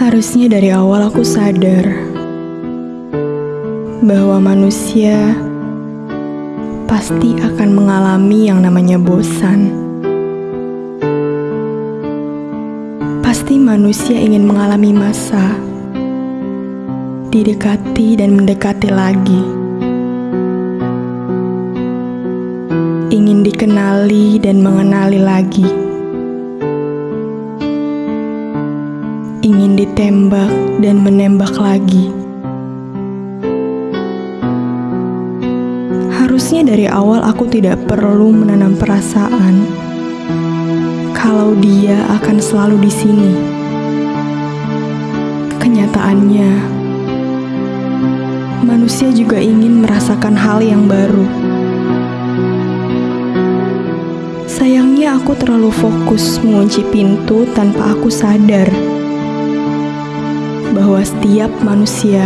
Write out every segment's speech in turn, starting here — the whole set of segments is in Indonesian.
Harusnya dari awal aku sadar bahwa manusia pasti akan mengalami yang namanya bosan. Pasti manusia ingin mengalami masa didekati dan mendekati lagi. Ingin dikenali dan mengenali lagi. Ingin ditembak dan menembak lagi. Harusnya dari awal aku tidak perlu menanam perasaan kalau dia akan selalu di sini. Kenyataannya, manusia juga ingin merasakan hal yang baru. Sayangnya aku terlalu fokus mengunci pintu tanpa aku sadar bahwa setiap manusia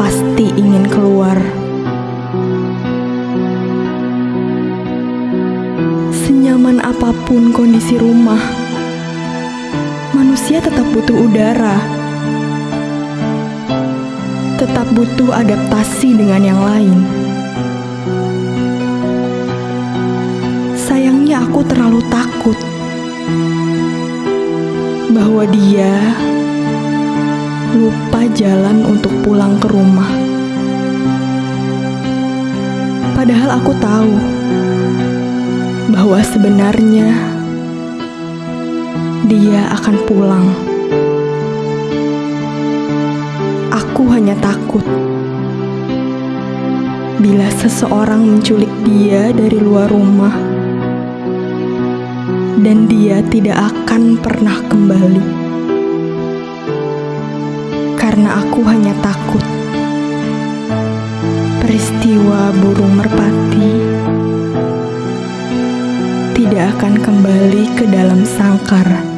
pasti ingin keluar. Senyaman apa pun kondisi rumah, manusia tetap butuh udara, tetap butuh adaptasi dengan yang lain. Sayangnya, aku terlalu takut bahwa dia lupa jalan untuk pulang ke rumah. Padahal aku tahu bahwa sebenarnya dia akan pulang. Aku hanya takut bila seseorang menculik dia dari luar rumah, dan dia tidak akan pernah kembali karena aku hanya takut. Peristiwa burung merpati tidak akan kembali ke dalam sangkar.